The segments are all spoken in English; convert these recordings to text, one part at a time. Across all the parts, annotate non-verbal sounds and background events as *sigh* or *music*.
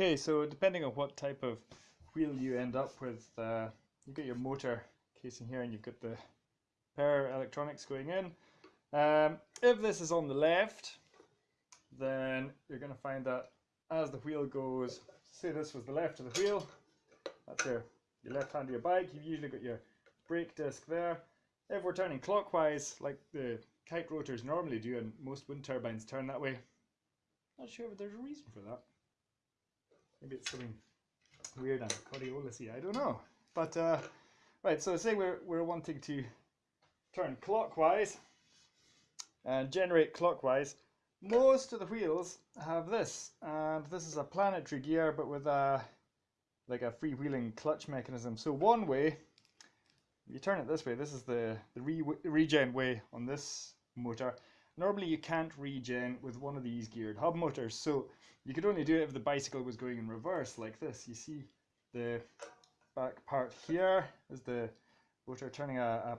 Okay, so depending on what type of wheel you end up with, uh, you've got your motor casing here and you've got the power electronics going in. Um, if this is on the left, then you're going to find that as the wheel goes, say this was the left of the wheel, that's your, your left hand of your bike, you've usually got your brake disc there. If we're turning clockwise, like the kite rotors normally do, and most wind turbines turn that way, not sure if there's a reason for that. Maybe it's something weird and Coriolisy, I don't know. But, uh, right, so say we're, we're wanting to turn clockwise and generate clockwise, most of the wheels have this, and this is a planetary gear, but with a like a freewheeling clutch mechanism. So one way, you turn it this way. This is the the re regen way on this motor. Normally, you can't regen with one of these geared hub motors, so you could only do it if the bicycle was going in reverse like this. You see the back part here is the motor turning a, a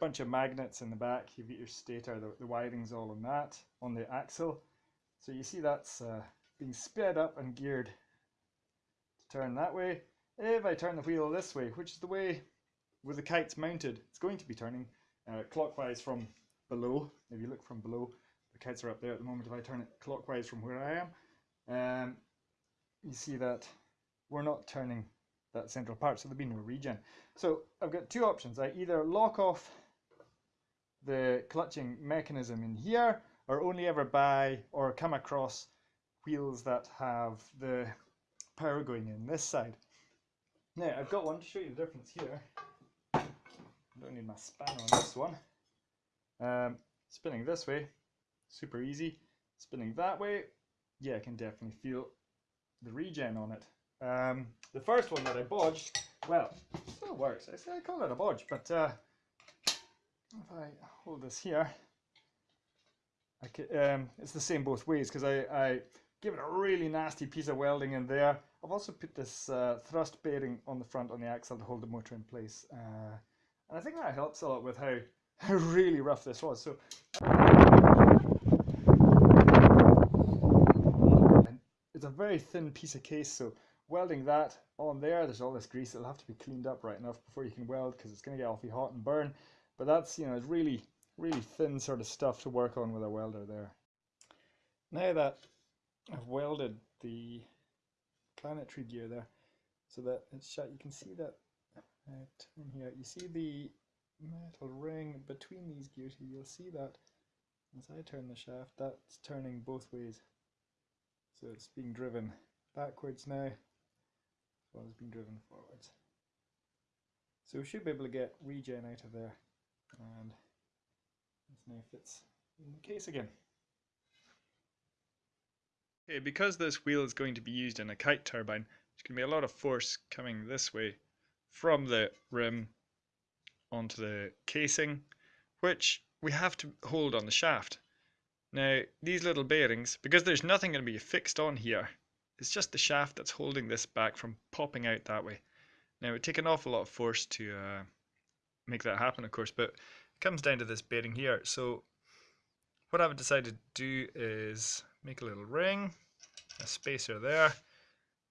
bunch of magnets in the back. You've got your stator, the, the wiring's all on that, on the axle. So you see that's uh, being sped up and geared to turn that way. If I turn the wheel this way, which is the way where the kite's mounted, it's going to be turning uh, clockwise from below. If you look from below, the kites are up there at the moment. If I turn it clockwise from where I am, um, you see that we're not turning that central part, so there'll be no regen. So I've got two options. I either lock off the clutching mechanism in here or only ever buy or come across wheels that have the power going in this side. Now I've got one to show you the difference here. I don't need my spanner on this one. Um, spinning this way, super easy. Spinning that way, yeah, I can definitely feel the regen on it. Um, the first one that I bodged, well, still works. I say I call it a bodge, but uh, if I hold this here, I can, um, it's the same both ways because I, I give it a really nasty piece of welding in there. I've also put this uh, thrust bearing on the front on the axle to hold the motor in place. Uh, and I think that helps a lot with how, how really rough this was. So it's a very thin piece of case, so welding that on there, there's all this grease, it'll have to be cleaned up right enough before you can weld because it's going to get awfully hot and burn. But that's, you know, it's really, really thin sort of stuff to work on with a welder there. Now that I've welded the planetary gear there, so that it's shut, you can see that uh, turn here, you see the metal ring between these gears here, you'll see that as I turn the shaft, that's turning both ways. So it's being driven backwards now, as well as being driven forwards. So we should be able to get regen out of there and this now fits in the case again. Okay, because this wheel is going to be used in a kite turbine, there's going to be a lot of force coming this way from the rim onto the casing, which we have to hold on the shaft. Now, these little bearings, because there's nothing going to be fixed on here, it's just the shaft that's holding this back from popping out that way. Now, it would take an awful lot of force to uh, make that happen, of course, but it comes down to this bearing here. So what I've decided to do is make a little ring, a spacer there.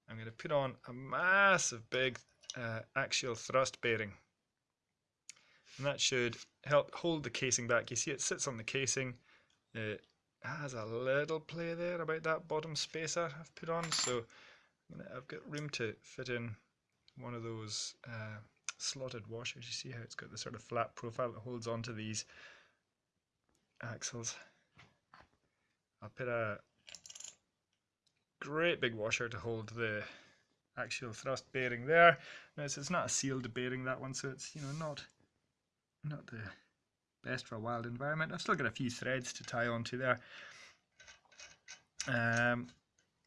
I'm going to put on a massive big uh, axial thrust bearing. And that should help hold the casing back. You see it sits on the casing. It has a little play there about that bottom spacer I've put on. So I've got room to fit in one of those uh, slotted washers. You see how it's got the sort of flat profile that holds onto these axles. I'll put a great big washer to hold the axial thrust bearing there. Notice it's not a sealed bearing that one, so it's you know not not the best for a wild environment. I've still got a few threads to tie onto there. Um,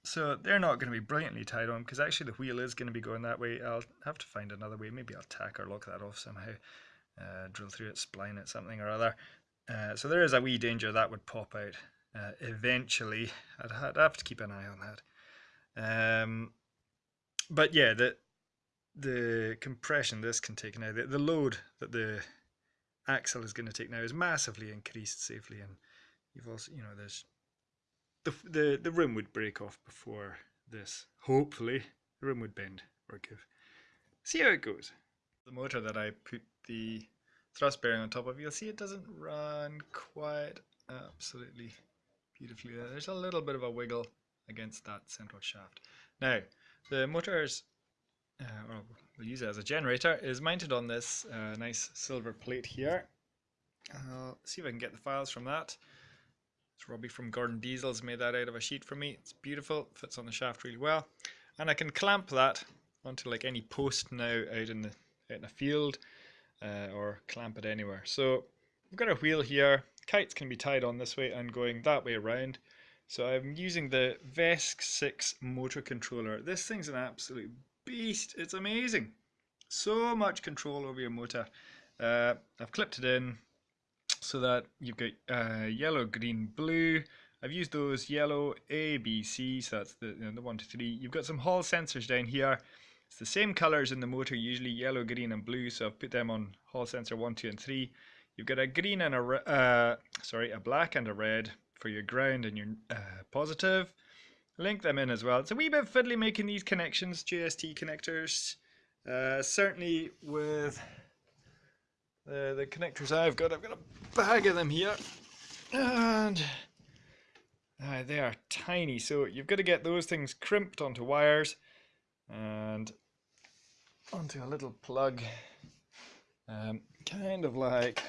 so they're not going to be brilliantly tied on because actually the wheel is going to be going that way. I'll have to find another way. Maybe I'll tack or lock that off somehow. Uh, drill through it, spline it, something or other. Uh, so there is a wee danger that would pop out uh, eventually. I'd, I'd, have to keep an eye on that. Um, but yeah, the the compression this can take now, the, the load that the axle is going to take now is massively increased safely, and you've also, you know, there's the, the, the rim would break off before this, hopefully, the rim would bend or give. See how it goes. The motor that I put the thrust bearing on top of, you'll see it doesn't run quite absolutely beautifully there. There's a little bit of a wiggle against that central shaft. Now, the motor's, uh, or we'll use it as a generator, is mounted on this uh, nice silver plate here. I'll see if I can get the files from that. It's Robbie from Gordon Diesel's made that out of a sheet for me. It's beautiful, fits on the shaft really well. And I can clamp that onto like any post now out in the out in a field uh, or clamp it anywhere. So we've got a wheel here. Kites can be tied on this way and going that way around. So I'm using the VESC 6 motor controller. This thing's an absolute beast. It's amazing. So much control over your motor. Uh, I've clipped it in so that you've got uh, yellow, green, blue. I've used those yellow A, B, C, so that's the, you know, the one, two, three. You've got some hall sensors down here. It's the same colors in the motor, usually yellow, green, and blue. So I've put them on hall sensor one, two, and three. You've got a green and a uh, sorry, a black and a red for your ground and your uh, positive. Link them in as well. It's a wee bit fiddly making these connections, JST connectors. Uh, certainly with the, the connectors I've got, I've got a bag of them here. And uh, they are tiny, so you've got to get those things crimped onto wires and onto a little plug. Um, kind of like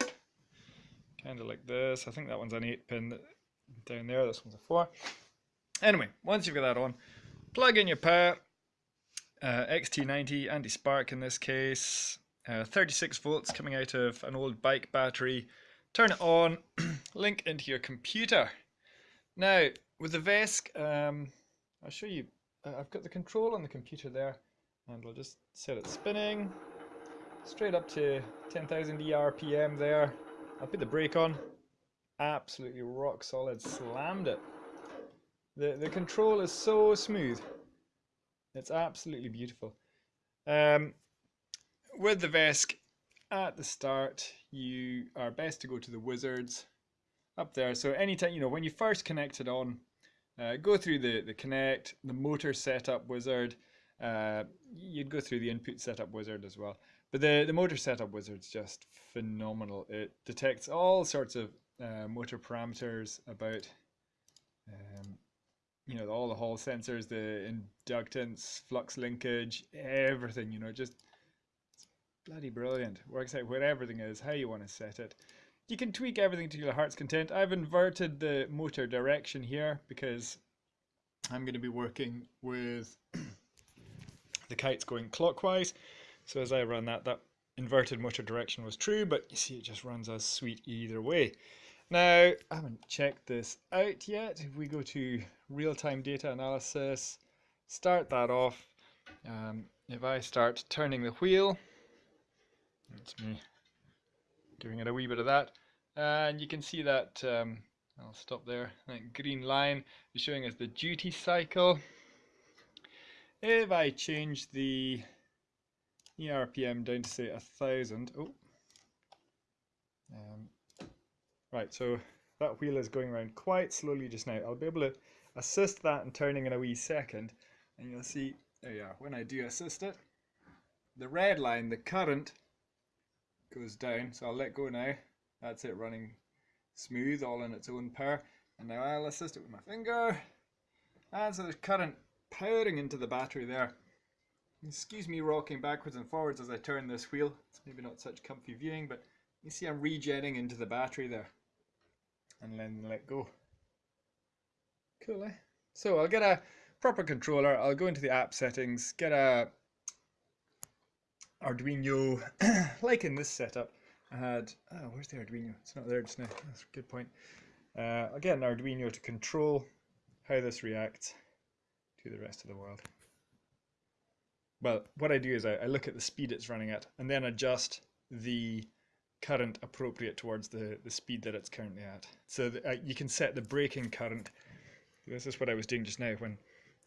kind of like this. I think that one's an 8 pin down there, this one's a 4. Anyway, once you've got that on, plug in your power, uh, XT90 anti-spark in this case, uh, 36 volts coming out of an old bike battery, turn it on, *clears throat* link into your computer. Now, with the VESC, um, I'll show you, uh, I've got the control on the computer there, and we'll just set it spinning, straight up to 10,000 ERPM there, I'll put the brake on. Absolutely rock solid. Slammed it. The, the control is so smooth. It's absolutely beautiful. Um, with the VESC, at the start, you are best to go to the wizards up there. So anytime, you know, when you first connect it on, uh, go through the, the connect, the motor setup wizard. Uh, you'd go through the input setup wizard as well. But the, the motor setup wizard's just phenomenal. It detects all sorts of uh, motor parameters about, you know, all the hall sensors, the inductance, flux linkage, everything, you know, just bloody brilliant. Works out where everything is, how you want to set it. You can tweak everything to your heart's content. I've inverted the motor direction here because I'm going to be working with *clears throat* the kites going clockwise. So as I run that, that inverted motor direction was true, but you see it just runs as sweet either way. Now, I haven't checked this out yet. If we go to real-time data analysis, start that off. Um, if I start turning the wheel, that's me giving it a wee bit of that, and you can see that, um, I'll stop there, that green line is showing us the duty cycle. If I change the ERPM down to say a thousand. Oh, um, right. So that wheel is going around quite slowly just now. I'll be able to assist that and turning in a wee second, and you'll see. There you are. When I do assist it, the red line, the current, goes down. So I'll let go now. That's it running smooth, all in its own power. And now I'll assist it with my finger. And so there's current powering into the battery there. Excuse me rocking backwards and forwards as I turn this wheel. It's maybe not such comfy viewing, but you see I'm regenning into the battery there. And then let go. Cool, eh? So I'll get a proper controller. I'll go into the app settings, get a Arduino, *clears throat* like in this setup. I had, oh, where's the Arduino? It's not there just now. That's a good point. Uh, I'll get an Arduino to control how this reacts to the rest of the world well, what I do is I, I look at the speed it's running at and then adjust the current appropriate towards the, the speed that it's currently at. So uh, you can set the braking current. This is what I was doing just now when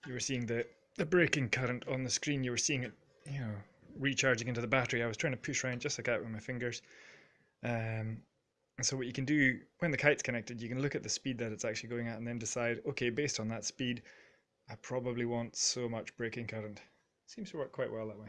you were seeing the, the braking current on the screen. You were seeing it, you know, recharging into the battery. I was trying to push around just like that with my fingers. Um, so what you can do when the kite's connected, you can look at the speed that it's actually going at and then decide, okay, based on that speed, I probably want so much braking current. Seems to work quite well that way.